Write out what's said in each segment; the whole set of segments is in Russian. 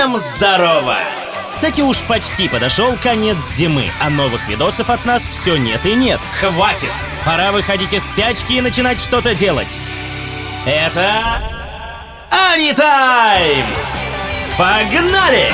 Всем здорово! Так и уж почти подошел конец зимы, а новых видосов от нас все нет и нет. Хватит! Пора выходить из спячки и начинать что-то делать. Это... Анитайм! Погнали!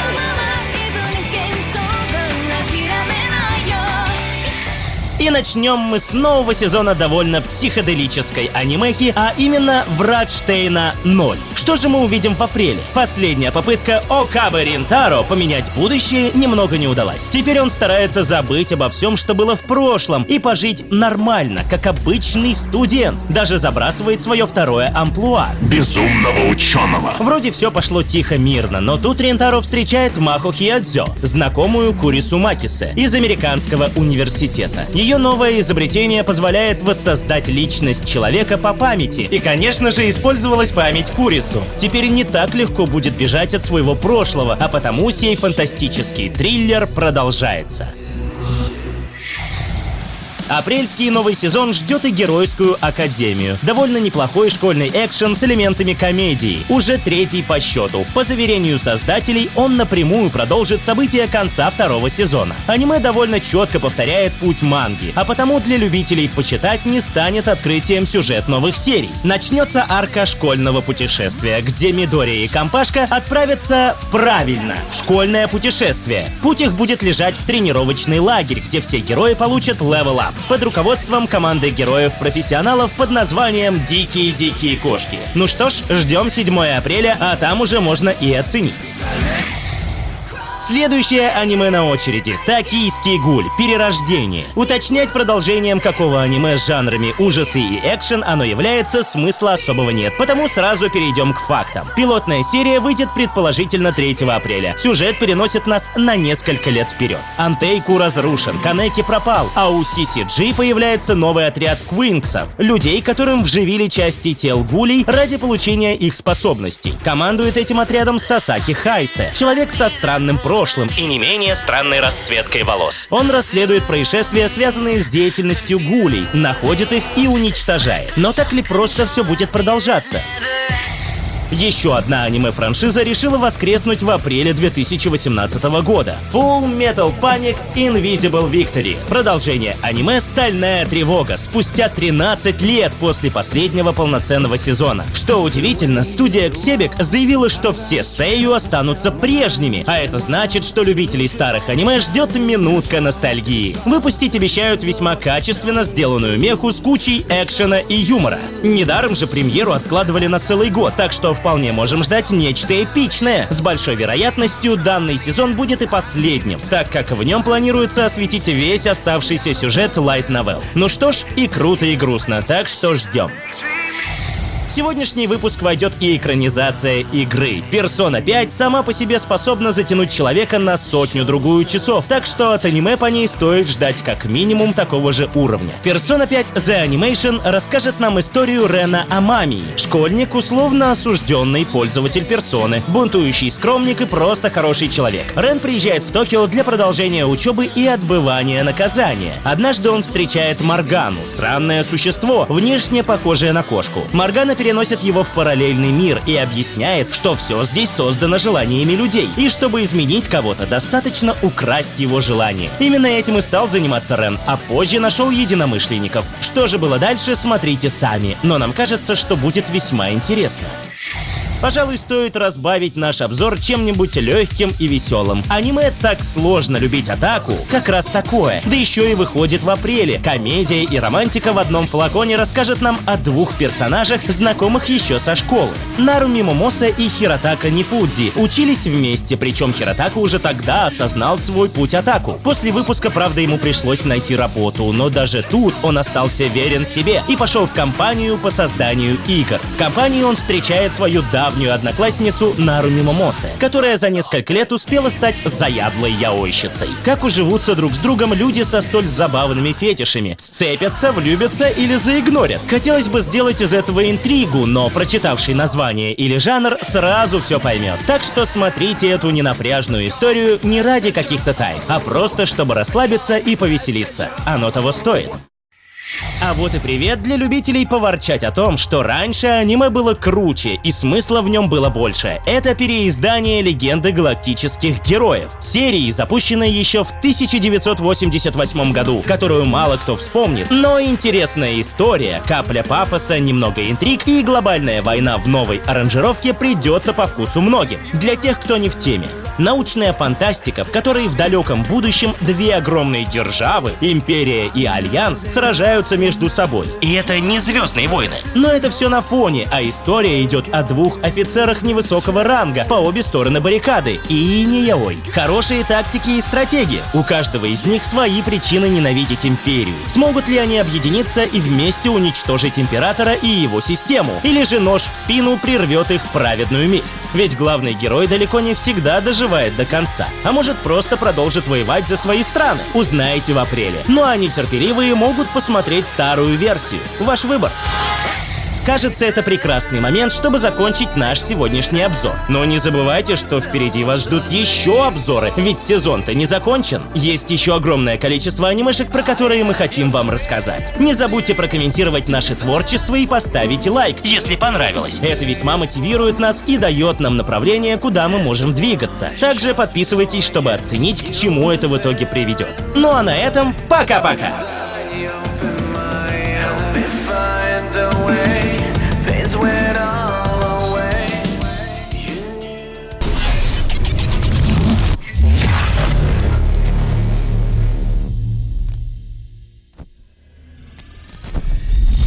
И начнем мы с нового сезона довольно психоделической анимехи, а именно Врадштейна 0. Что же мы увидим в апреле? Последняя попытка Окабы Ринтаро поменять будущее немного не удалась. Теперь он старается забыть обо всем, что было в прошлом, и пожить нормально, как обычный студент. Даже забрасывает свое второе амплуа. Безумного ученого. Вроде все пошло тихо-мирно, но тут Рентаро встречает Махо Хиадзё, знакомую Курису Макисе из американского университета. Ее новое изобретение позволяет воссоздать личность человека по памяти. И, конечно же, использовалась память Курису. Теперь не так легко будет бежать от своего прошлого, а потому сей фантастический триллер продолжается. Апрельский новый сезон ждет и Геройскую Академию. Довольно неплохой школьный экшен с элементами комедии. Уже третий по счету. По заверению создателей, он напрямую продолжит события конца второго сезона. Аниме довольно четко повторяет путь манги, а потому для любителей почитать не станет открытием сюжет новых серий. Начнется арка школьного путешествия, где Мидория и компашка отправятся правильно в школьное путешествие. Путь их будет лежать в тренировочный лагерь, где все герои получат level up под руководством команды героев-профессионалов под названием «Дикие-дикие кошки». Ну что ж, ждем 7 апреля, а там уже можно и оценить. Следующее аниме на очереди. Токийский гуль. Перерождение. Уточнять продолжением какого аниме с жанрами ужасы и экшен оно является, смысла особого нет. Потому сразу перейдем к фактам. Пилотная серия выйдет предположительно 3 апреля. Сюжет переносит нас на несколько лет вперед. Антейку разрушен, Канеки пропал, а у CCG появляется новый отряд квинксов. Людей, которым вживили части тел гулей ради получения их способностей. Командует этим отрядом Сасаки Хайсе. Человек со странным прошлым прошлым и не менее странной расцветкой волос. Он расследует происшествия, связанные с деятельностью гулей, находит их и уничтожает. Но так ли просто все будет продолжаться? Еще одна аниме-франшиза решила воскреснуть в апреле 2018 года. Full Metal Panic Invisible Victory. Продолжение аниме «Стальная тревога» спустя 13 лет после последнего полноценного сезона. Что удивительно, студия Ксебек заявила, что все Сейю останутся прежними, а это значит, что любителей старых аниме ждет минутка ностальгии. Выпустить обещают весьма качественно сделанную меху с кучей экшена и юмора. Недаром же премьеру откладывали на целый год, так что вполне можем ждать нечто эпичное. С большой вероятностью данный сезон будет и последним, так как в нем планируется осветить весь оставшийся сюжет Light Novel. Ну что ж, и круто, и грустно, так что ждем сегодняшний выпуск войдет и экранизация игры. Persona 5 сама по себе способна затянуть человека на сотню-другую часов, так что от аниме по ней стоит ждать как минимум такого же уровня. Persona 5 The Animation расскажет нам историю Рена Амамии, школьник, условно осужденный пользователь персоны, бунтующий скромник и просто хороший человек. Рен приезжает в Токио для продолжения учебы и отбывания наказания. Однажды он встречает Моргану, странное существо, внешне похожее на кошку. Моргана переносит его в параллельный мир и объясняет, что все здесь создано желаниями людей, и чтобы изменить кого-то, достаточно украсть его желание. Именно этим и стал заниматься Рен, а позже нашел единомышленников. Что же было дальше, смотрите сами, но нам кажется, что будет весьма интересно. Пожалуй, стоит разбавить наш обзор чем-нибудь легким и веселым. Аниме так сложно любить атаку, как раз такое. Да еще и выходит в апреле. Комедия и романтика в одном флаконе расскажет нам о двух персонажах, знакомых еще со школы. Наруми Момоса и Хиротака Нифудзи учились вместе, причем Хиротака уже тогда осознал свой путь атаку. После выпуска, правда, ему пришлось найти работу, но даже тут он остался верен себе и пошел в компанию по созданию игр. В компании он встречает свою давнюю давнюю одноклассницу Наруми Момосе, которая за несколько лет успела стать заядлой яойщицей. Как уживутся друг с другом люди со столь забавными фетишами? Сцепятся, влюбятся или заигнорят? Хотелось бы сделать из этого интригу, но прочитавший название или жанр сразу все поймет. Так что смотрите эту ненапряжную историю не ради каких-то тайн, а просто чтобы расслабиться и повеселиться. Оно того стоит. А вот и привет для любителей поворчать о том, что раньше аниме было круче и смысла в нем было больше. Это переиздание легенды галактических героев. Серии, запущенной еще в 1988 году, которую мало кто вспомнит. Но интересная история, капля пафоса, немного интриг и глобальная война в новой аранжировке придется по вкусу многим. Для тех, кто не в теме. Научная фантастика, в которой в далеком будущем две огромные державы, Империя и Альянс, сражаются между собой. И это не Звездные войны. Но это все на фоне, а история идет о двух офицерах невысокого ранга по обе стороны баррикады. И не яой. Хорошие тактики и стратегии. У каждого из них свои причины ненавидеть Империю. Смогут ли они объединиться и вместе уничтожить Императора и его систему? Или же нож в спину прервет их праведную месть? Ведь главный герой далеко не всегда доживает доживает до конца, а может просто продолжит воевать за свои страны. Узнаете в апреле. Ну а нетерпеливые могут посмотреть старую версию. Ваш выбор. Кажется, это прекрасный момент, чтобы закончить наш сегодняшний обзор. Но не забывайте, что впереди вас ждут еще обзоры, ведь сезон-то не закончен. Есть еще огромное количество анимешек, про которые мы хотим вам рассказать. Не забудьте прокомментировать наше творчество и поставить лайк, если понравилось. Это весьма мотивирует нас и дает нам направление, куда мы можем двигаться. Также подписывайтесь, чтобы оценить, к чему это в итоге приведет. Ну а на этом пока-пока!